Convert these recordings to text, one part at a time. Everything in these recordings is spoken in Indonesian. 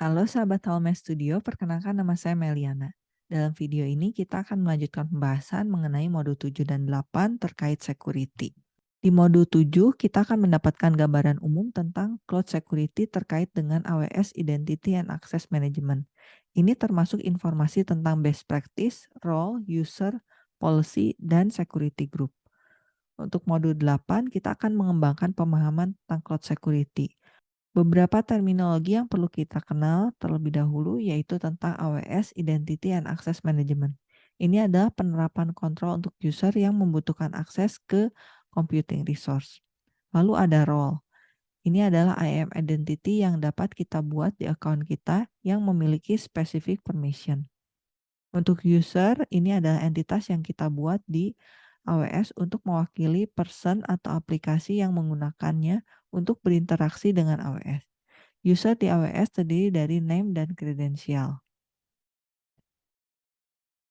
Halo sahabat Halme Studio, perkenalkan nama saya Meliana. Dalam video ini kita akan melanjutkan pembahasan mengenai modul 7 dan 8 terkait security. Di modul 7, kita akan mendapatkan gambaran umum tentang cloud security terkait dengan AWS Identity and Access Management. Ini termasuk informasi tentang best practice, role, user, policy, dan security group. Untuk modul 8, kita akan mengembangkan pemahaman tentang cloud security. Beberapa terminologi yang perlu kita kenal terlebih dahulu yaitu tentang AWS Identity and Access Management. Ini adalah penerapan kontrol untuk user yang membutuhkan akses ke computing resource. Lalu ada role. Ini adalah IAM identity yang dapat kita buat di account kita yang memiliki specific permission. Untuk user, ini adalah entitas yang kita buat di AWS untuk mewakili person atau aplikasi yang menggunakannya untuk berinteraksi dengan AWS. User di AWS terdiri dari name dan kredensial.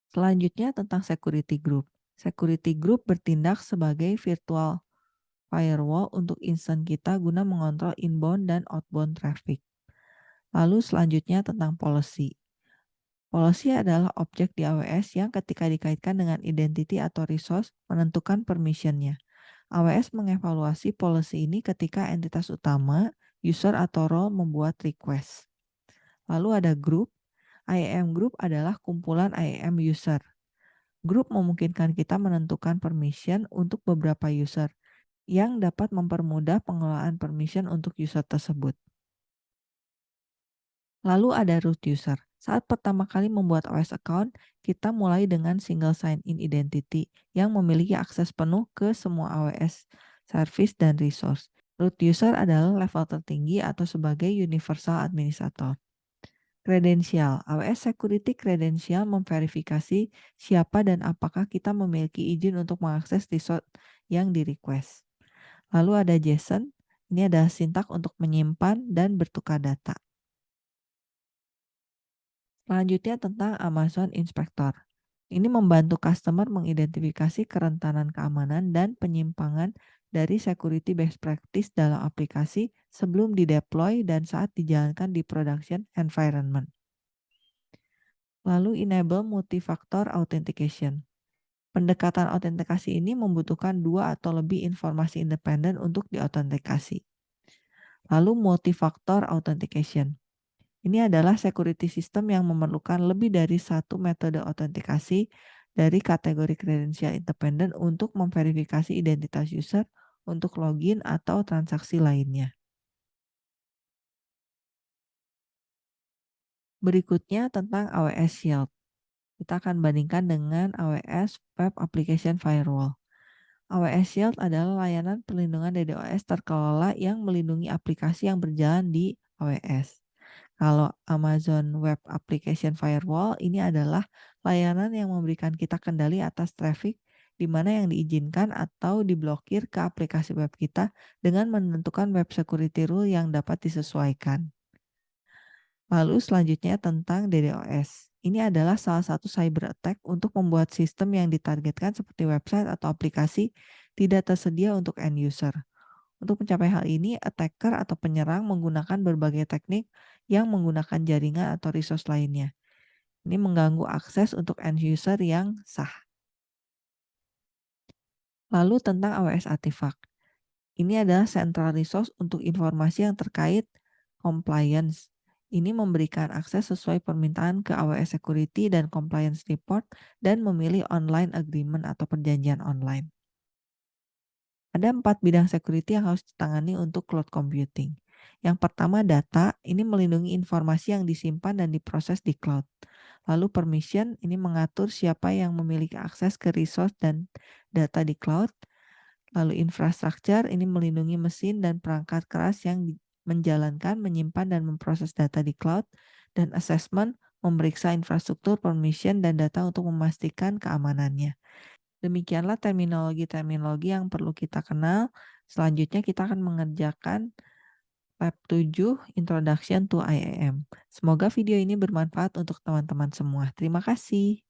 Selanjutnya tentang security group. Security group bertindak sebagai virtual firewall untuk instance kita guna mengontrol inbound dan outbound traffic. Lalu selanjutnya tentang policy. Policy adalah objek di AWS yang ketika dikaitkan dengan identity atau resource menentukan permissionnya. AWS mengevaluasi policy ini ketika entitas utama, user atau role membuat request. Lalu ada group. IAM group adalah kumpulan IAM user. Group memungkinkan kita menentukan permission untuk beberapa user yang dapat mempermudah pengelolaan permission untuk user tersebut. Lalu ada root user. Saat pertama kali membuat OS account, kita mulai dengan single sign-in identity yang memiliki akses penuh ke semua AWS service dan resource. Root user adalah level tertinggi atau sebagai universal administrator. Kredensial, AWS Security Credential memverifikasi siapa dan apakah kita memiliki izin untuk mengakses resource yang di request. Lalu ada JSON, ini adalah sintak untuk menyimpan dan bertukar data. Selanjutnya tentang Amazon Inspector. Ini membantu customer mengidentifikasi kerentanan keamanan dan penyimpangan dari security best practice dalam aplikasi sebelum dideploy dan saat dijalankan di production environment. Lalu enable multifactor authentication. Pendekatan autentikasi ini membutuhkan dua atau lebih informasi independen untuk diautentikasi. Lalu multifactor authentication. Ini adalah security system yang memerlukan lebih dari satu metode autentikasi dari kategori kredensial independen untuk memverifikasi identitas user untuk login atau transaksi lainnya. Berikutnya tentang AWS Shield. Kita akan bandingkan dengan AWS Web Application Firewall. AWS Shield adalah layanan perlindungan DDoS terkelola yang melindungi aplikasi yang berjalan di AWS. Kalau Amazon Web Application Firewall ini adalah layanan yang memberikan kita kendali atas traffic di mana yang diizinkan atau diblokir ke aplikasi web kita dengan menentukan web security rule yang dapat disesuaikan. Lalu selanjutnya tentang DDoS. Ini adalah salah satu cyber attack untuk membuat sistem yang ditargetkan seperti website atau aplikasi tidak tersedia untuk end user. Untuk mencapai hal ini, attacker atau penyerang menggunakan berbagai teknik yang menggunakan jaringan atau resource lainnya. Ini mengganggu akses untuk end user yang sah. Lalu tentang AWS Artifact. Ini adalah central resource untuk informasi yang terkait compliance. Ini memberikan akses sesuai permintaan ke AWS Security dan Compliance Report dan memilih online agreement atau perjanjian online. Ada empat bidang security yang harus ditangani untuk cloud computing. Yang pertama data, ini melindungi informasi yang disimpan dan diproses di cloud. Lalu permission, ini mengatur siapa yang memiliki akses ke resource dan data di cloud. Lalu infrastructure, ini melindungi mesin dan perangkat keras yang menjalankan, menyimpan, dan memproses data di cloud. Dan assessment, memeriksa infrastruktur, permission, dan data untuk memastikan keamanannya. Demikianlah terminologi-terminologi yang perlu kita kenal. Selanjutnya kita akan mengerjakan Lab 7 Introduction to IAM. Semoga video ini bermanfaat untuk teman-teman semua. Terima kasih.